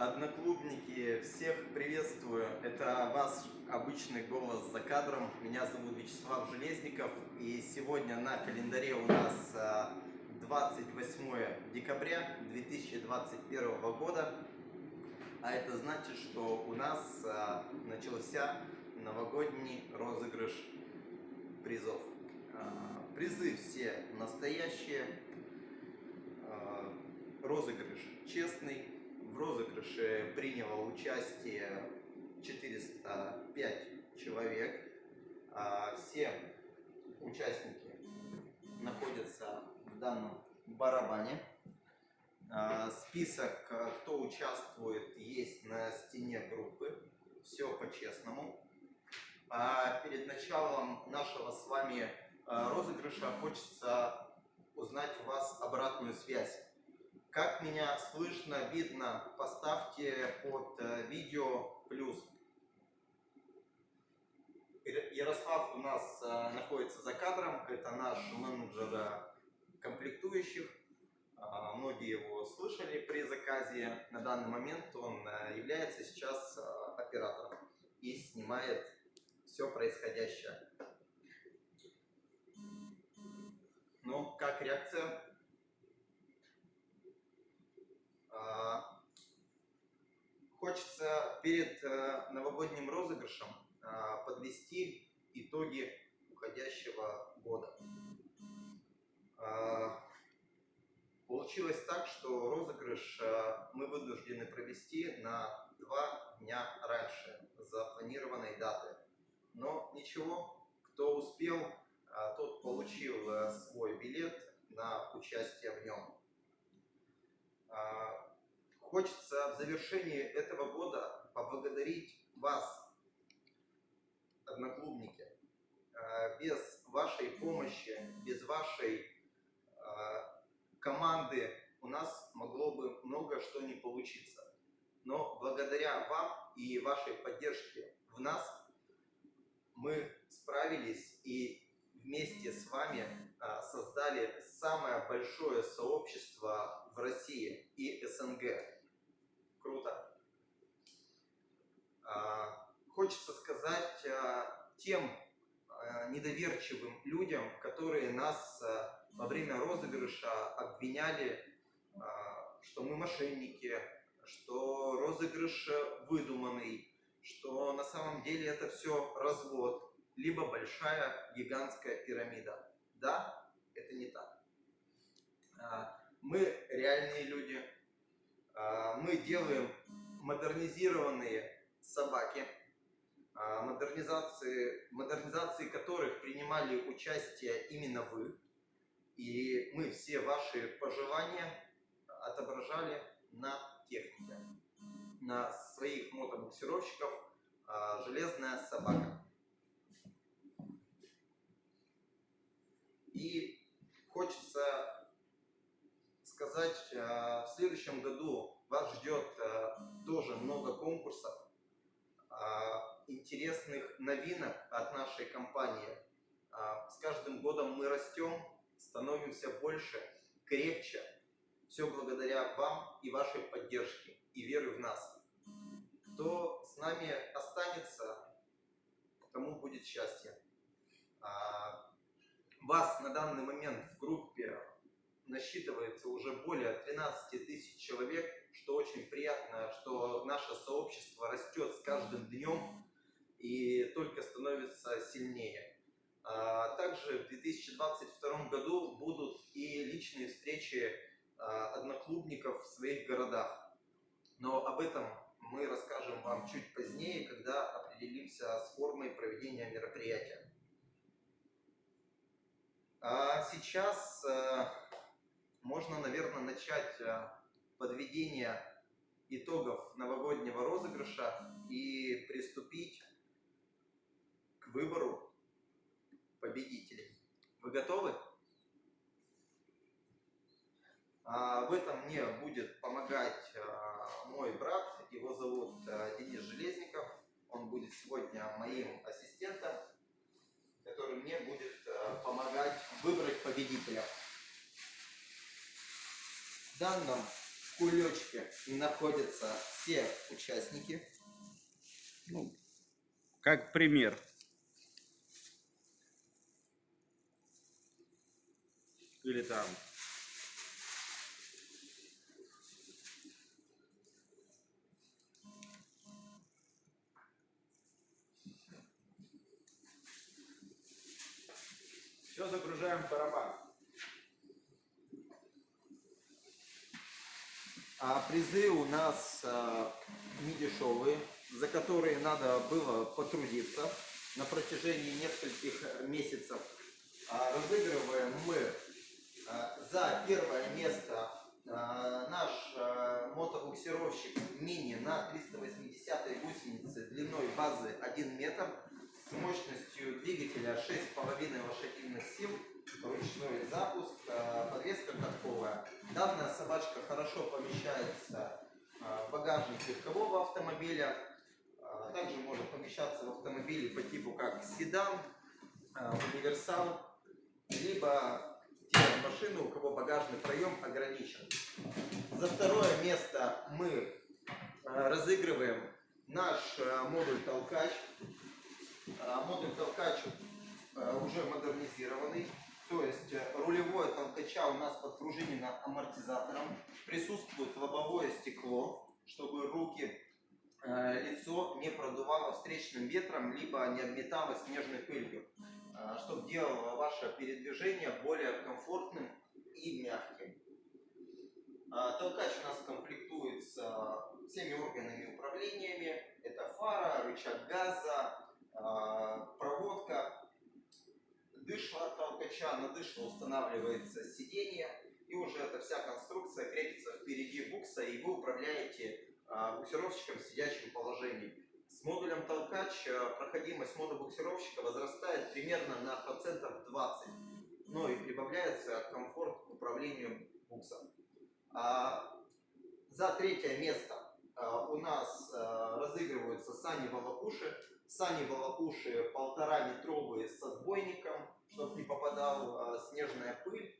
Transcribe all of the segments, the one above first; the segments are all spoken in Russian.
Одноклубники, всех приветствую. Это ваш обычный голос за кадром. Меня зовут Вячеслав Железников. И сегодня на календаре у нас 28 а, декабря 2021 года. А это значит, что у нас а, начался новогодний розыгрыш призов. А, призы все настоящие. Розыгрыш честный в розыгрыше приняло участие 405 человек. А, все участники находятся в данном барабане. А, список, кто участвует, есть на стене группы. Все по-честному. А перед началом нашего с вами розыгрыша хочется узнать у вас обратную связь. Как меня слышно, видно, поставьте под э, видео плюс. Ярослав у нас э, находится за кадром, это наш менеджер э, комплектующих. Многие его слышали при заказе. На данный момент он является сейчас оператором и снимает все происходящее. Ну, как реакция? А, хочется перед э, новогодним розыгрышем а, подвести итоги уходящего года. А, получилось так, что розыгрыш мы вынуждены провести на два дня раньше запланированной даты. Но ничего, кто успел, тот получил э, свой билет на участие в нем. Хочется в завершении этого года поблагодарить вас, одноклубники. Э, без вашей помощи, без вашей э, команды у нас могло бы много что не получиться. Но благодаря вам и вашей поддержке в нас мы справились и вместе с вами э, создали самое большое сообщество в России и СНГ. Круто. А, хочется сказать а, тем а, недоверчивым людям, которые нас во время розыгрыша обвиняли, что мы мошенники, что розыгрыш выдуманный, что на самом деле это все развод, либо большая гигантская пирамида. Да, это не так. Мы реальные люди, мы делаем модернизированные собаки, а, модернизации, модернизации которых принимали участие именно вы. И мы все ваши пожелания отображали на технике, на своих мотобуксировщиков а, «Железная собака». И хочется сказать, э, в следующем году вас ждет э, тоже много конкурсов, э, интересных новинок от нашей компании. С каждым годом мы растем, становимся больше, крепче. Все благодаря вам и вашей поддержке и веры в нас. Кто с нами останется, тому будет счастье. Вас на данный момент в группе насчитывается уже более 13 тысяч человек, что очень приятно, что наше сообщество растет с каждым днем и только становится сильнее. А также в 2022 году будут и личные встречи а, одноклубников в своих городах. Но об этом мы расскажем вам чуть позднее, когда определимся с формой проведения мероприятия. А сейчас э, можно, наверное, начать э, подведение итогов новогоднего розыгрыша и приступить к выбору победителей. Вы готовы? А в этом мне будет помогать э, мой брат, его зовут э, Денис Железников. Он будет сегодня моим ассистентом, который мне будет помогать выбрать победителя. В данном кулечке находятся все участники. Ну, как пример. Или там. Все загружаем в барабан. А призы у нас а, не за которые надо было потрудиться на протяжении нескольких месяцев. А, разыгрываем мы а, за первое место а, наш а, мотобуксировщик мини на 380 гусенице длиной базы 1 метр с мощностью двигателя 6,5 лошадиных сил, ручной запуск, а, подвеска катковая. Данная собачка хорошо помещается а, в багажник легкового автомобиля, а, также может помещаться в автомобиле по типу как седан, универсал, либо те машины, у кого багажный проем ограничен. За второе место мы разыгрываем наш модуль толкач. Модуль толкач уже модернизированный. То есть э, рулевое толкача у нас подпружинено амортизатором. Присутствует лобовое стекло, чтобы руки, э, лицо не продувало встречным ветром, либо не обметало снежной пылью. Чтобы делало ваше передвижение более комфортным и мягким. А, Толкач у нас комплектуется всеми органами управлениями. Это фара, рычаг газа, а, проводка, дышло толкача, на дышло устанавливается сиденье, и уже эта вся конструкция крепится впереди букса, и вы управляете а, буксировщиком в сидячем положении. С модулем толкач а, проходимость мотобуксировщика возрастает примерно на процентов 20, но и прибавляется комфорт к управлению буксом. А, за третье место у нас разыгрываются сани волокуши. Сани волокуши полтора метровые с отбойником, чтобы не попадал а, снежная пыль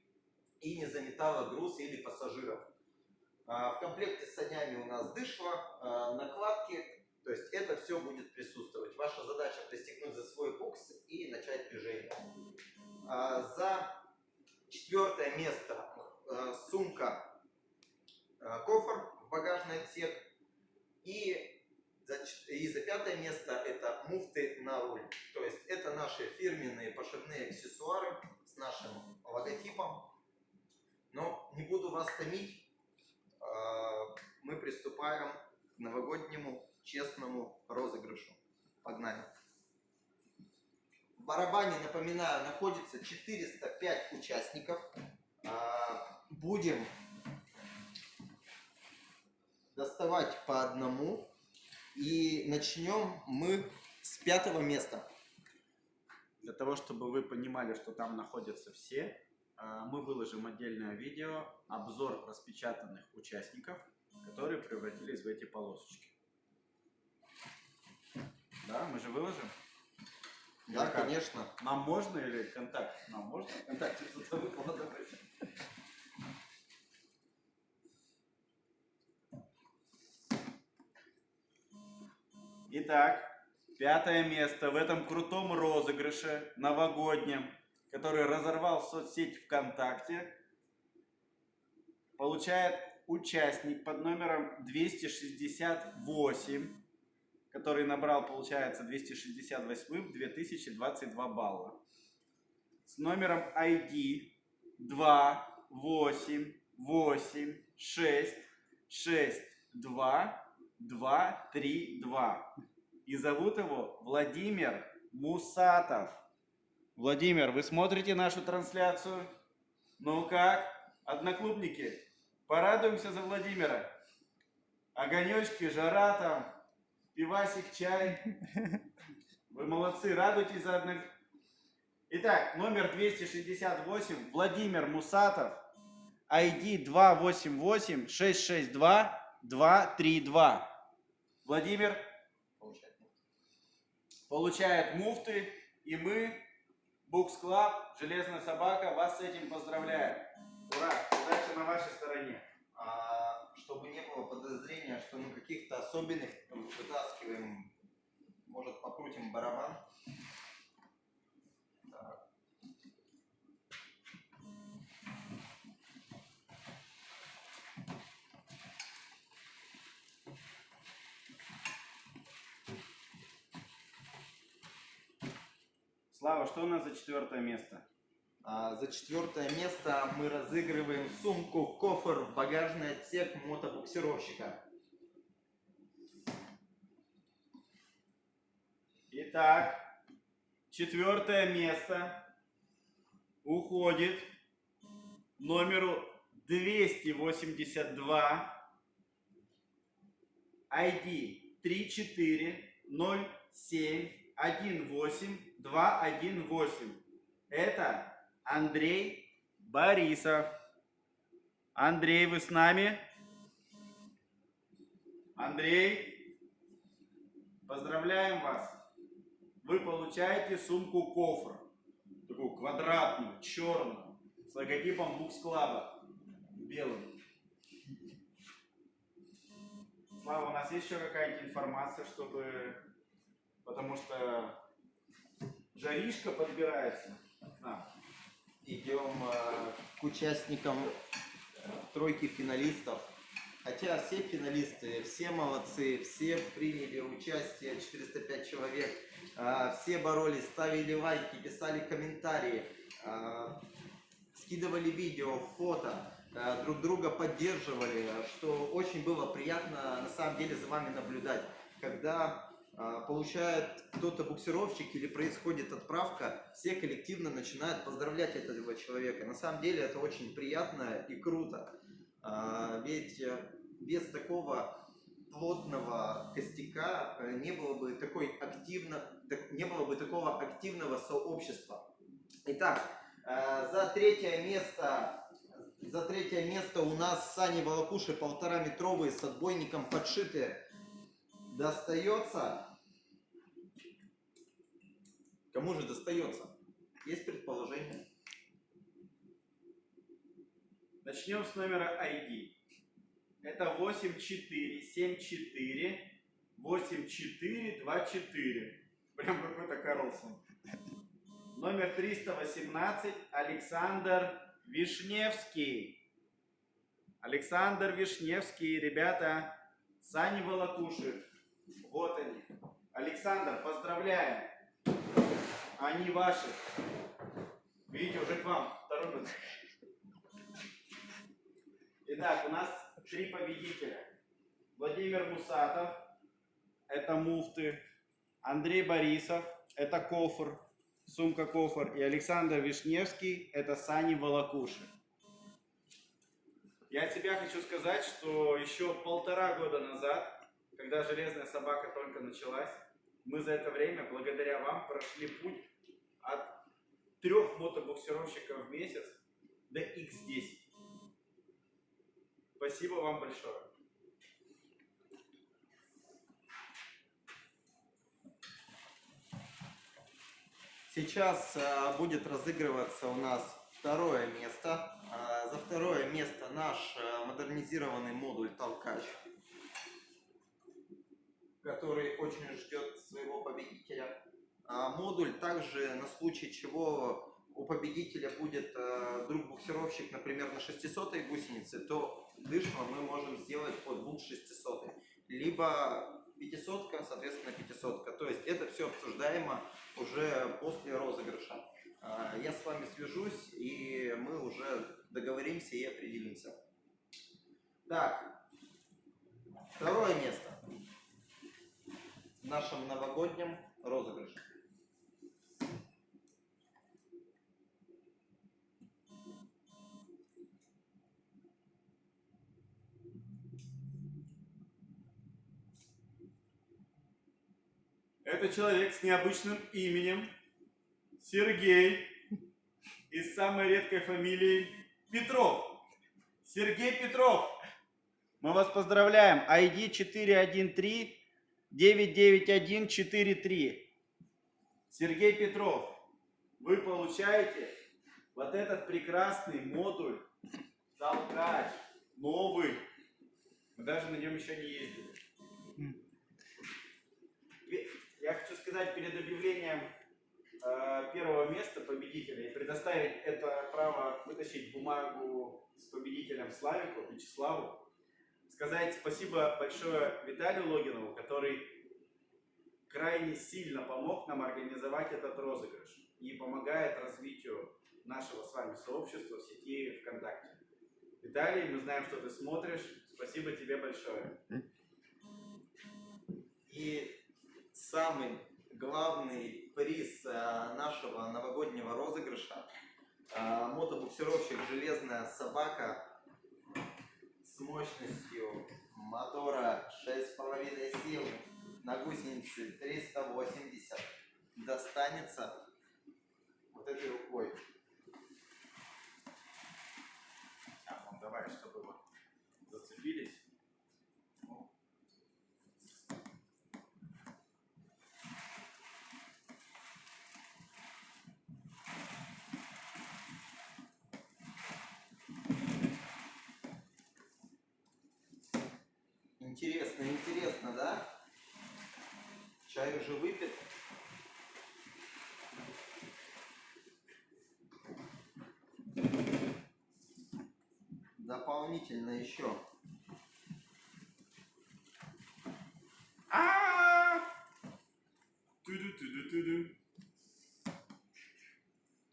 и не заметала груз или пассажиров. А, в комплекте с санями у нас дышло, а, накладки, то есть это все будет присутствовать. Ваша задача пристегнуть за свой букс и начать движение. А, за четвертое место а, сумка, кофр в багажный отсек и и за пятое место это муфты на руль. То есть это наши фирменные пошивные аксессуары с нашим логотипом. Но не буду вас томить. а, Мы приступаем к новогоднему честному розыгрышу. Погнали. В барабане, напоминаю, находится 405 участников. А, Будем доставать по одному. И начнем мы с пятого места. Для того, чтобы вы понимали, что там находятся все, а, мы выложим отдельное видео, обзор распечатанных участников, которые превратились в эти полосочки. Да, мы же выложим? Да, Или как? конечно. Нам можно или контакт? Нам можно контакт Итак, пятое место в этом крутом розыгрыше новогоднем, который разорвал соцсеть ВКонтакте, получает участник под номером 268, который набрал, получается, 268 2022 балла. С номером ID 2 8 8 6 6 2 2 3 2. И зовут его Владимир Мусатов. Владимир, вы смотрите нашу трансляцию? Ну как, одноклубники, порадуемся за Владимира. Огонечки, жара там, пивасик, чай. Вы молодцы, радуйтесь за одних. Итак, номер 268, Владимир Мусатов, ID 288-662-232. Владимир. Получает муфты, и мы, Books Club, Железная Собака, вас с этим поздравляем. Ура, удача на вашей стороне. А, чтобы не было подозрения, что ну каких-то особенных вытаскиваем. Может покрутим барабан. Так. Слава, что у нас за четвертое место? А, за четвертое место мы разыгрываем сумку кофр в багажный отсек мотобуксировщика. Итак, четвертое место уходит номеру 282 ID 340718218. Это Андрей Борисов. Андрей, вы с нами? Андрей, поздравляем вас. Вы получаете сумку кофр. Такую квадратную, черную, с логотипом Букс Клаба. Белым. Слава, у нас есть еще какая-нибудь информация, чтобы... Потому что жаришка подбирается к. Идем э, к участникам тройки финалистов. Хотя все финалисты, все молодцы, все приняли участие, 405 человек. А, Все боролись, ставили лайки, писали комментарии, а, скидывали видео, фото, а, друг друга поддерживали, что очень было приятно на самом деле за вами наблюдать. Когда получает кто-то буксировщик или происходит отправка, все коллективно начинают поздравлять этого человека. На самом деле это очень приятно и круто. А, Ведь э, без такого плотного костяка э, не было бы такой активно, не было бы такого активного сообщества. Итак, э, за третье место, за третье место у нас Сани Волокуши полтора метровые с отбойником подшитые достается. Кому же достается? Есть предположение? Начнем с номера ID. Это 8474 8424. Прям какой-то Карлсон. Номер 318 Александр Вишневский. Александр Вишневский, ребята, Сани Волокуши. Вот они. Александр, поздравляем. Они ваши. Видите, уже к вам торопятся. Итак, у нас три победителя. Владимир Мусатов, это муфты. Андрей Борисов, это кофр, сумка кофр. И Александр Вишневский, это сани Волокуши. Я от себя хочу сказать, что еще полтора года назад, когда железная собака только началась, мы за это время, благодаря вам, прошли путь трех мотобуксировщиков в месяц до X10. Спасибо вам большое. Сейчас э, будет разыгрываться у нас второе место. Э, за второе место наш э, модернизированный модуль толкач, который очень ждет своего победителя. А модуль также на случай чего у победителя будет э, друг буксировщик, например, на 600 гусенице, то дышло мы можем сделать под букс 600. Либо 500, соответственно 500. То есть это все обсуждаемо уже после розыгрыша. А, Я с вами свяжусь, и мы уже договоримся и определимся. Так, второе место в нашем новогоднем розыгрыше. Это человек с необычным именем Сергей из самой редкой фамилии Петров. Сергей Петров. Мы вас поздравляем. ID 413 99143. Сергей Петров, вы получаете вот этот прекрасный модуль толкач, новый, Мы даже на нем еще не ездили. Я хочу сказать перед объявлением э, первого места победителя и предоставить это право вытащить бумагу с победителем Славику, Вячеславу. Сказать спасибо большое Виталию Логинову, который крайне сильно помог нам организовать этот розыгрыш и помогает развитию нашего с вами сообщества в сети ВКонтакте. Виталий, мы знаем, что ты смотришь. Спасибо тебе большое. И самый главный приз э, нашего новогоднего розыгрыша э, мотобуксировщик «Железная собака» с мощностью мотора 6,5 сил на гусенице 380 достанется вот этой рукой. А, ну давай, чтобы вот зацепились. Ну, Интересно, интересно, да? Чай уже выпит. Дополнительно еще. А! Ту-ду-ту-ду-ту-ду.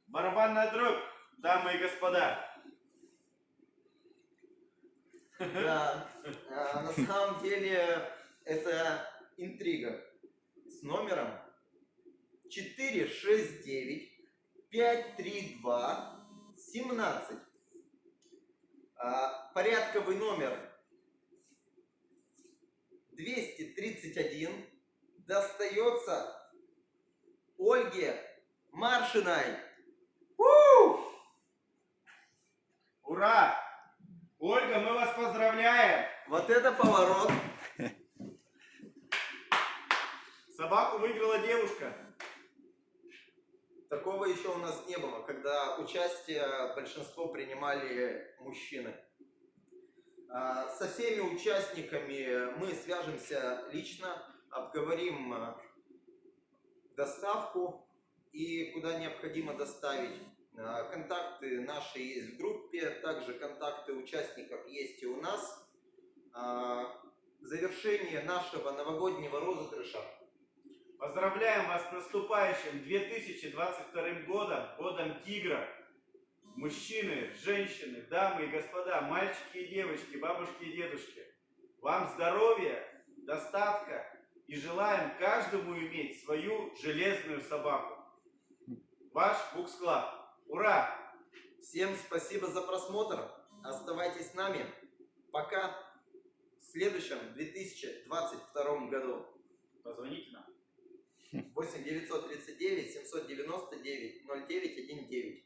Барабанная дробь, дамы и господа. Да, а, на самом деле это интрига с номером 469 532 17. А, порядковый номер 231 достается Ольге Маршиной. У! Ура! Ольга, мы вас поздравляем! Вот это поворот! Собаку выиграла девушка. Такого еще у нас не было, когда участие большинство принимали мужчины. А, Со всеми участниками мы свяжемся лично, обговорим а, доставку и куда необходимо доставить. А, Контакты наши есть в группе, также контакты участников есть и у нас. Завершение нашего новогоднего розыгрыша Поздравляем вас с наступающим 2022 годом, годом тигра. Мужчины, женщины, дамы и господа, мальчики и девочки, бабушки и дедушки. Вам здоровья, достатка и желаем каждому иметь свою железную собаку. Ваш Books Club. Ура! Всем спасибо за просмотр. Оставайтесь с нами. Пока. В следующем 2022 году. Позвоните нам. 8 939 799 0919.